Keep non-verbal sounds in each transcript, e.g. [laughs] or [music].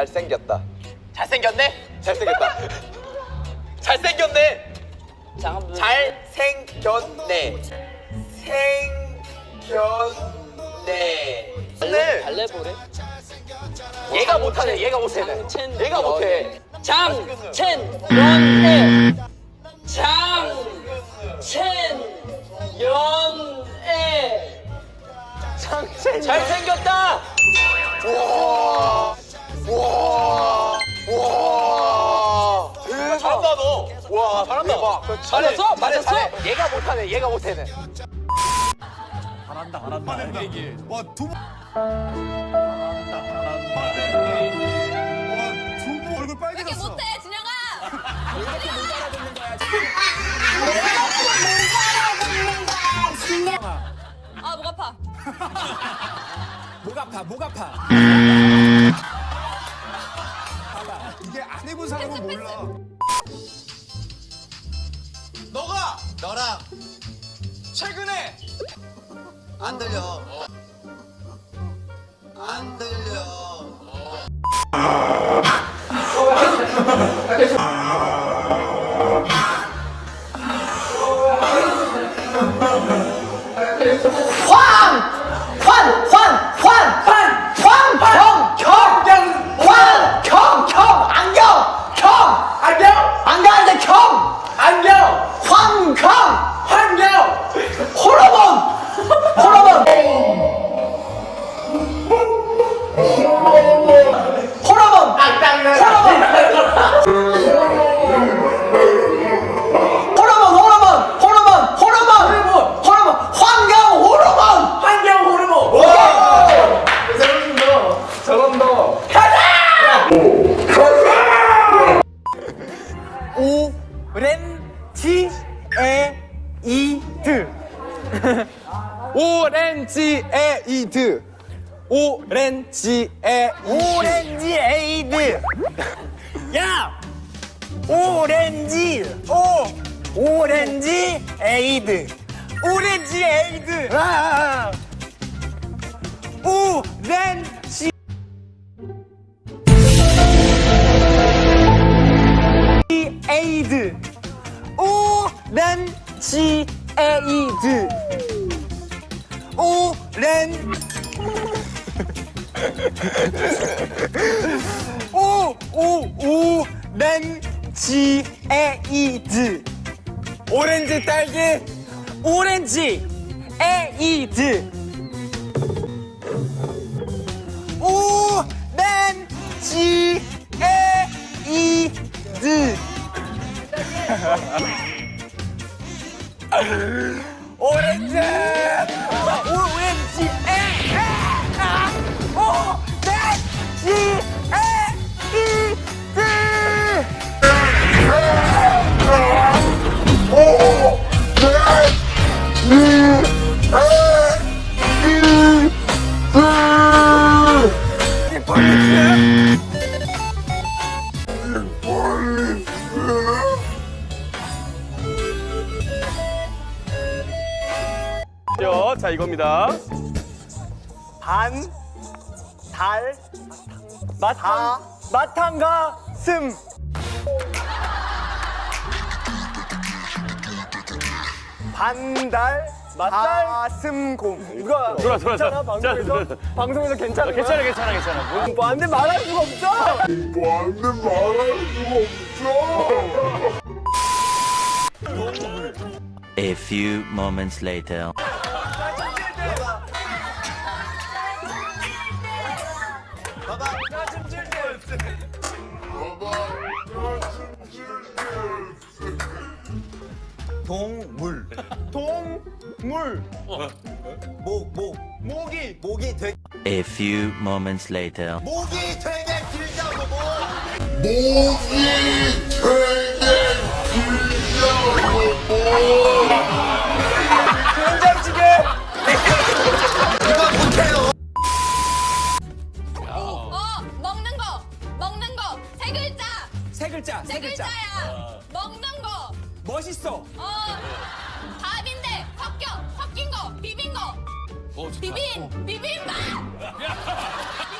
잘생겼다. 잘생겼네? 잘생겼다. [laughs] 잘생겼네. 잘생겼네. 생겼네. 네. 달래보래? 얘가 못하네. 얘가 못해. 얘가 못해. 장첸 연애 장첸 연애 장첸 잘생겼다. 우와. 잘한다 너. 와, 잘한다. 대박. 맞았어? 맞았어? 얘가 못하네. 얘가 못해네. 와두 번. 와두번 얼굴 왜 이렇게 빨개졌어. 못해 진영아 아목 아파 목 아파 목 아파. 봐봐 이게 안 해본 사람은 몰라. 너랑 최근에 안 들려. 안 들려. 오렌지 [laughs] 에이드. 오렌지 에이드. 오렌지 에이드. 야. 오렌지. 오. 오렌지 에이드. 오렌지 에이드. 아. 오렌지 에이드. 오렌지 에이드. 오렌. 오오 오 렌지 에이드. 오렌지 딸기. 오렌지 에이드. 오렌지 에이드 오렌지 오렌지 에 아, 오렌지 에이드 자, 이겁니다. 반, 달, 마탕, 마탕과 슴. 반달, 마슴곰. 이거 돌아, 돌아, 괜찮아? 돌아. 방송에서 자, 돌아. 방송에서 괜찮아? 괜찮아, 괜찮아, 괜찮아. 뭐, 뭐안돼 말할 수가 없어. A few moments later. 목, 목. 모기, 목이 되게, A few moments later. 목이 되게 길다고, 목. 된장찌개. 이거 못해요. 어 먹는 거 먹는 거 세 글자 세 글자, 세 글자야 먹는 거 멋있어. 어 밥인데 섞여 섞인 거 비빈 거. 어, 비빔 비빔밥 [laughs]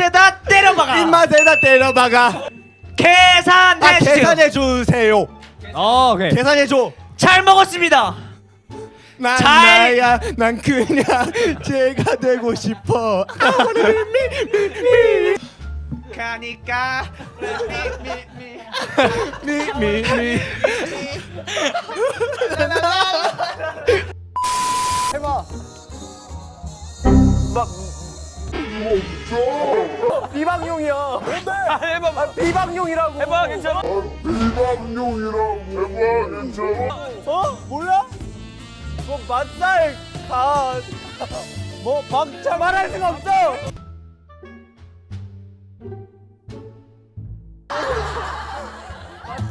입맛에다 때려박아. 입맛에다 때려박아. 계산 아, 해주세요. 계산해 주세요. 어, 오케이. 계산해 줘. 잘 먹었습니다. 난 잘- 나야. 난 그냥 제가 되고 싶어. 가니까 미미미. 비방용이야. 해봐. 아, 비방용이라고. 해봐 괜찮아. 어? 몰라? 뭐 맛살 간. 뭐 박자 말할 수가 없어.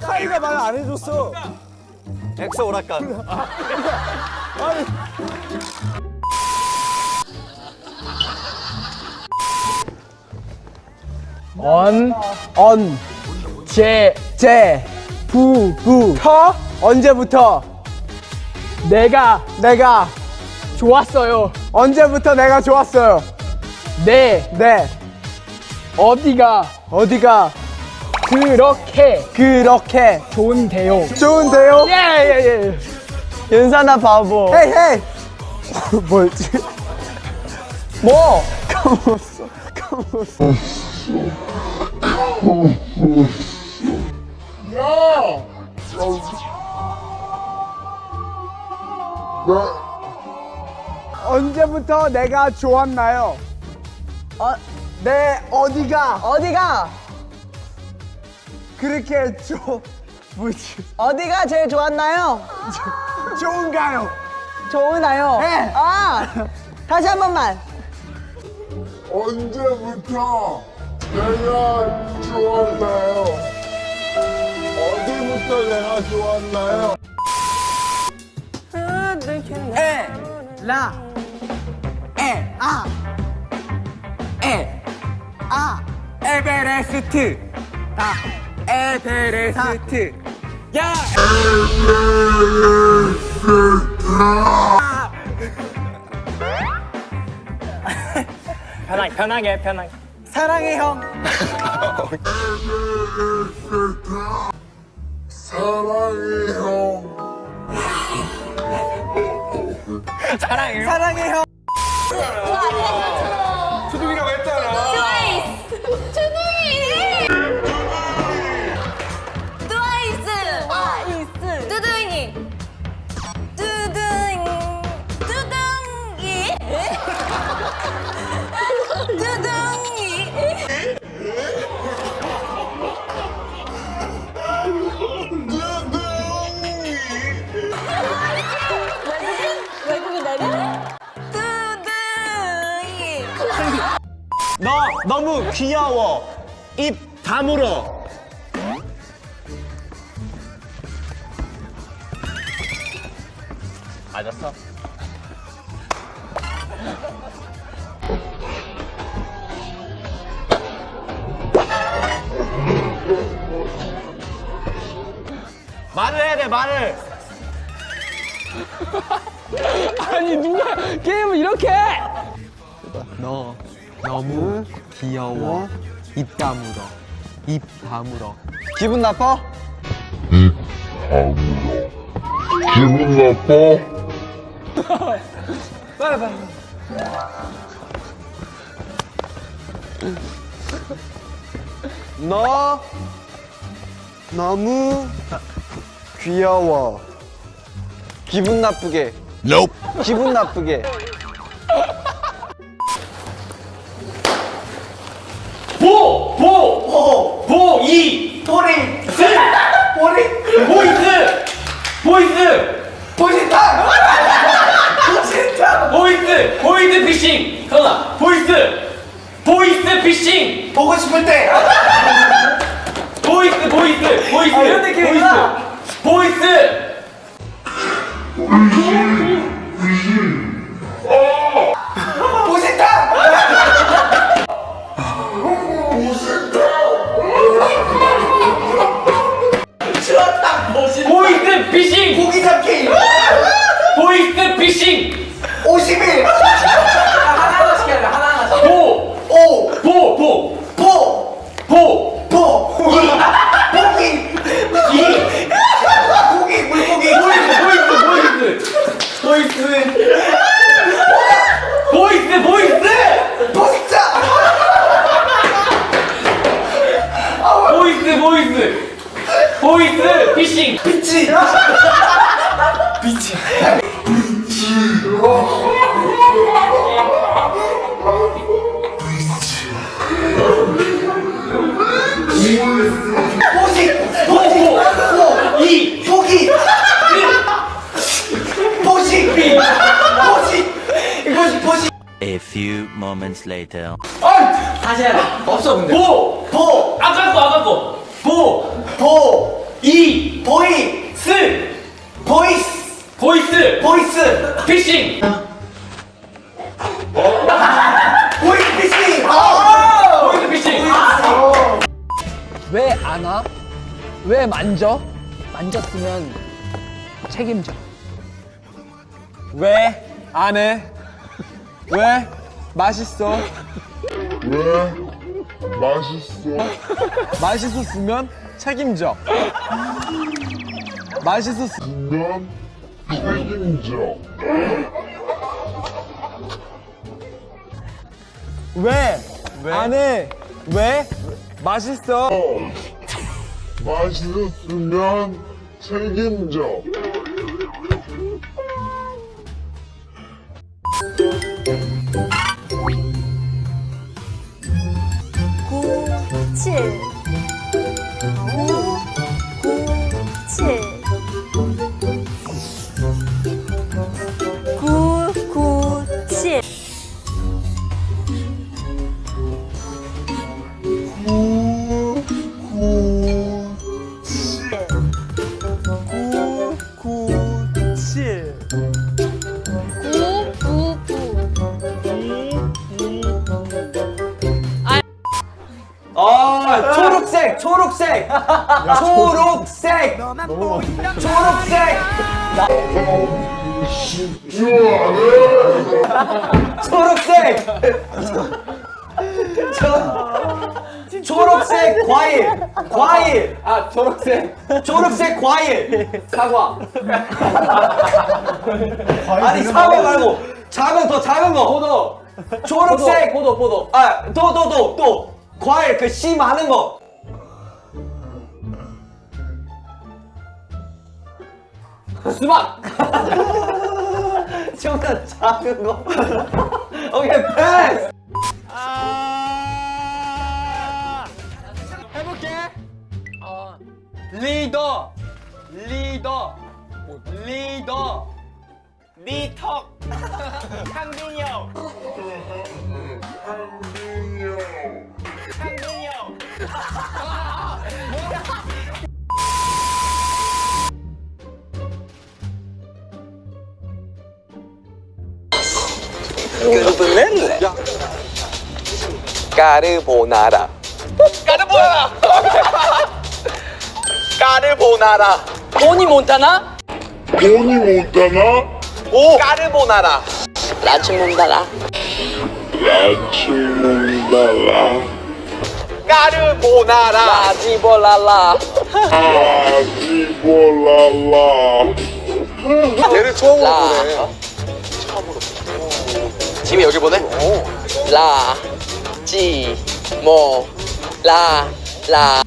카이가 말 안 해줬어. 엑소 오락관. 아니. 언, 언, 제, 제, 부, 부, 터? 언제부터? 내가, 내가 좋았어요. 언제부터 내가 좋았어요? 네, 네. 어디가, 어디가 그렇게, 그렇게 좋은데요. 좋은데요? 예, 예, 예. 윤사나 바보. 헤이, 헤이. [laughs] 뭐였지? 뭐? [laughs] 까먹었어. 까먹었어. 언제부터 내가 좋았나요? 어, 네 어디가 어디가 그렇게 좋 뭐지 어디가 제일 좋았나요? 좋은가요? 좋으나요? 네. 아 다시 한 번만. 언제부터 내가 좋았나요? 어디부터 내가 좋았나요? 에, 라, 에, 아, 에, 아, 에베레스트, 다, 에베레스트, 야, 편하게, 편하게, 편하게. 사랑해 형. 사랑해 형. 사랑해 형. 투둥이라 너 너무 귀여워. 입 다물어. 맞았어. 말을 해야 돼 말을. [laughs] 아니 누가 게임을 이렇게 해? 너 너무 귀여워. 입 다물어. 입 다물어. 기분 나빠? 기분 나빠? 빨리 빨리. 너 너무 귀여워. 기분 나쁘게. 기분 나쁘게. 보! 보! 이! 스! 보리! 보이스! 보이스! 보이스타! 보이스타! 보이스! 보이스 피싱! 현아! 보이스! 보이스 피싱 보고 싶을 때 보이스 보이스 보이스 아, 이런 느낌이구나. 보이스 보이스 moments later. 다시 해야 돼. 없어, 근데. 보, 보! 아까 거, 아까 거, 보, 보! 이, 보이 스, 보이스! 보이스, 보이스! 피싱, [laughs] 보이스 피싱! 아! 보이스 피싱, 왜 안 와? 왜 만져? 만졌으면 책임져. 왜 안 해? 왜 맛있어? 왜 맛있어? 맛있었으면 책임져. 맛있었으면 면 책임져. 왜? 안 해? 왜? 맛있어. 맛있었으면 책임져. 초록색, [laughs] 초록색. 초록색. 초록색. [laughs] 초록색. 초, 초록색 과일. 과일. 아, 초록색. 초록색 과일. 사과. 아니, 사과 말고 작은 더 작은 거. 포도. 초록색. 포도, 포도. 아, 또, 또, 또, 또. 과일 그 씨 많은 거. 수박. [laughs] 좀더 작은 거. [laughs] 오케이, 패스. 해볼게. 리더, 리더, 리더, 리턱, 향빈이 [laughs] 형, 향빈이 형. 까르보나라. 까르보나라. 까르보나라. 토니 몬타나? 돈이 못 가나? 오. 까르보나라. 라치 몬타나. 아침 먹다가 까르보나라. 라지볼랄라. 아지볼랄라. 얘를 처음으로 라. 보네. 짐이 여기 보네. 라. 지. 모. 라. 라.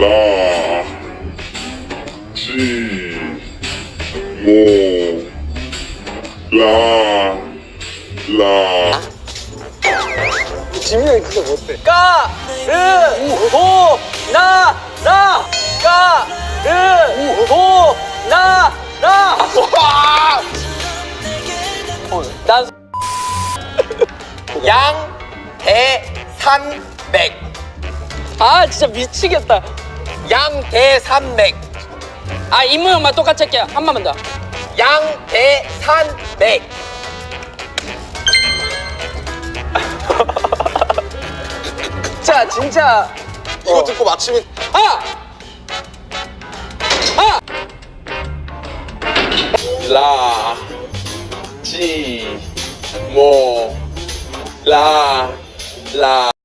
라. 지. 모. 라. 라. 짐이 형이 그거 못해. 까르보나라. 까르보나라. 난 양대산맥. 아 진짜 미치겠다. 양대산맥. 아 입모양만 똑같이 할게요. 한 번만 더. 양대산맥. [laughs] 자 진짜. 이거 듣고 맞추면 아! 아! 라, 지, 모, 라, 라.